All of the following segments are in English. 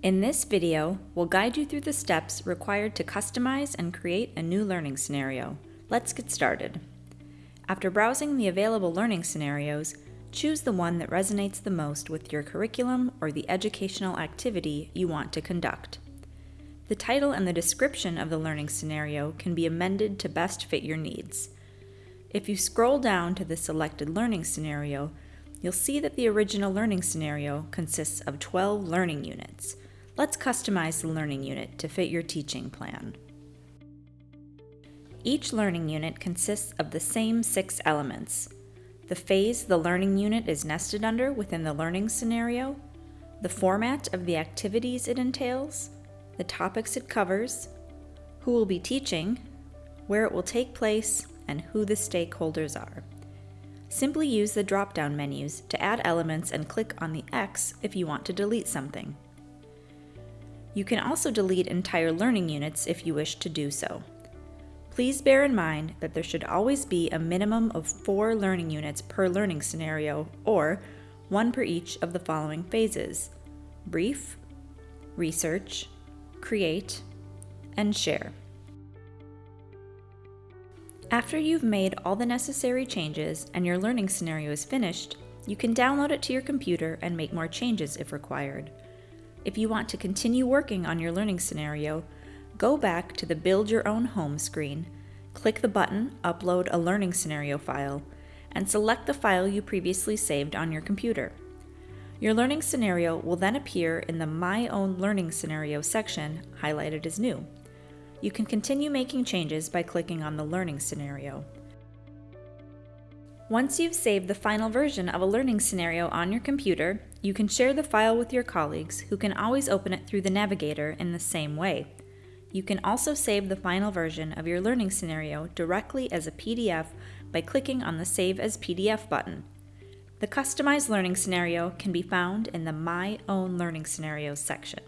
In this video, we'll guide you through the steps required to customize and create a new learning scenario. Let's get started. After browsing the available learning scenarios, choose the one that resonates the most with your curriculum or the educational activity you want to conduct. The title and the description of the learning scenario can be amended to best fit your needs. If you scroll down to the selected learning scenario, you'll see that the original learning scenario consists of 12 learning units. Let's customize the learning unit to fit your teaching plan. Each learning unit consists of the same six elements. The phase the learning unit is nested under within the learning scenario, the format of the activities it entails, the topics it covers, who will be teaching, where it will take place, and who the stakeholders are. Simply use the drop-down menus to add elements and click on the X if you want to delete something. You can also delete entire learning units if you wish to do so. Please bear in mind that there should always be a minimum of four learning units per learning scenario, or one per each of the following phases brief, research, create, and share. After you've made all the necessary changes and your learning scenario is finished, you can download it to your computer and make more changes if required. If you want to continue working on your learning scenario, go back to the Build Your Own Home screen, click the button Upload a Learning Scenario file, and select the file you previously saved on your computer. Your learning scenario will then appear in the My Own Learning Scenario section, highlighted as new. You can continue making changes by clicking on the learning scenario. Once you've saved the final version of a learning scenario on your computer, you can share the file with your colleagues who can always open it through the navigator in the same way. You can also save the final version of your learning scenario directly as a PDF by clicking on the Save as PDF button. The customized learning scenario can be found in the My Own Learning Scenarios section.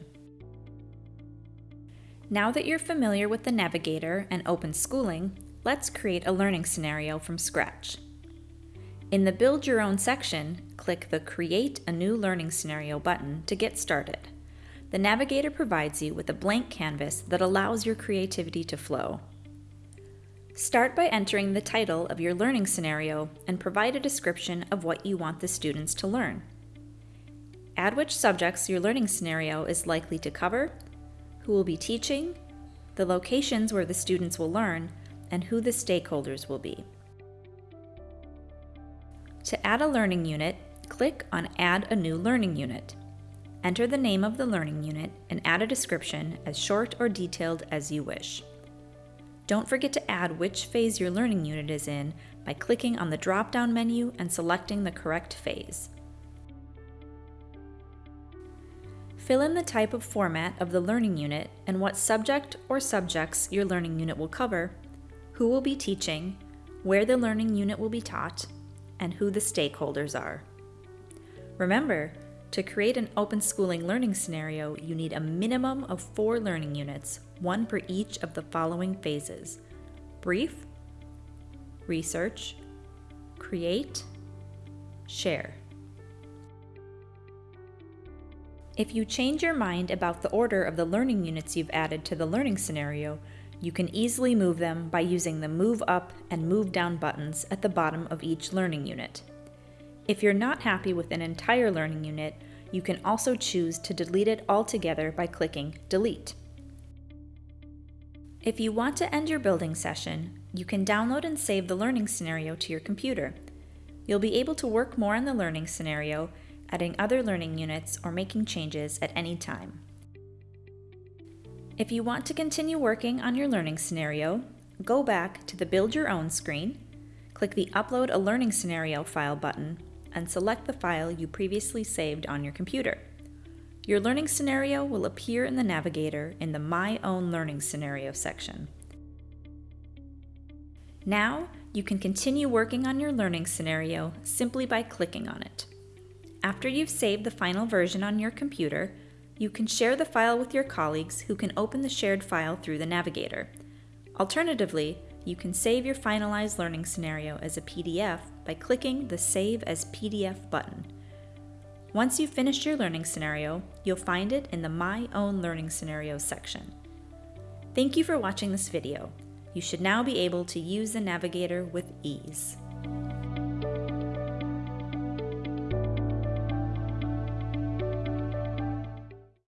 Now that you're familiar with the Navigator and Open Schooling, let's create a learning scenario from scratch. In the Build Your Own section, click the Create a New Learning Scenario button to get started. The Navigator provides you with a blank canvas that allows your creativity to flow. Start by entering the title of your learning scenario and provide a description of what you want the students to learn. Add which subjects your learning scenario is likely to cover who will be teaching, the locations where the students will learn, and who the stakeholders will be. To add a learning unit, click on Add a new learning unit. Enter the name of the learning unit and add a description as short or detailed as you wish. Don't forget to add which phase your learning unit is in by clicking on the drop-down menu and selecting the correct phase. Fill in the type of format of the learning unit and what subject or subjects your learning unit will cover, who will be teaching, where the learning unit will be taught, and who the stakeholders are. Remember, to create an open schooling learning scenario, you need a minimum of four learning units, one per each of the following phases brief, research, create, share. If you change your mind about the order of the learning units you've added to the learning scenario, you can easily move them by using the Move Up and Move Down buttons at the bottom of each learning unit. If you're not happy with an entire learning unit, you can also choose to delete it altogether by clicking Delete. If you want to end your building session, you can download and save the learning scenario to your computer. You'll be able to work more on the learning scenario adding other learning units, or making changes at any time. If you want to continue working on your learning scenario, go back to the Build Your Own screen, click the Upload a Learning Scenario file button, and select the file you previously saved on your computer. Your learning scenario will appear in the navigator in the My Own Learning Scenario section. Now, you can continue working on your learning scenario simply by clicking on it. After you've saved the final version on your computer, you can share the file with your colleagues who can open the shared file through the navigator. Alternatively, you can save your finalized learning scenario as a PDF by clicking the Save as PDF button. Once you've finished your learning scenario, you'll find it in the My Own Learning Scenarios section. Thank you for watching this video. You should now be able to use the navigator with ease.